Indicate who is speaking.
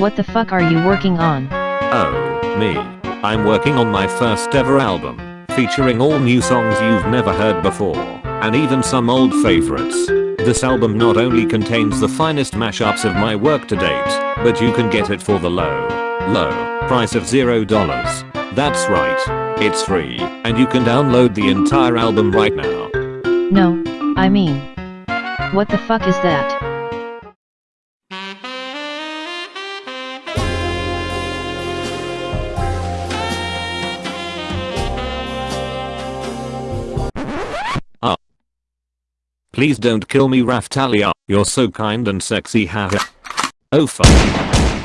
Speaker 1: What the fuck are you working on?
Speaker 2: Oh, me. I'm working on my first ever album, featuring all new songs you've never heard before, and even some old favorites. This album not only contains the finest mashups of my work to date, but you can get it for the low, low price of $0. That's right. It's free, and you can download the entire album right now.
Speaker 1: No, I mean. What the fuck is that?
Speaker 2: Please don't kill me Raphtalia, you're so kind and sexy haha. Oh fuck.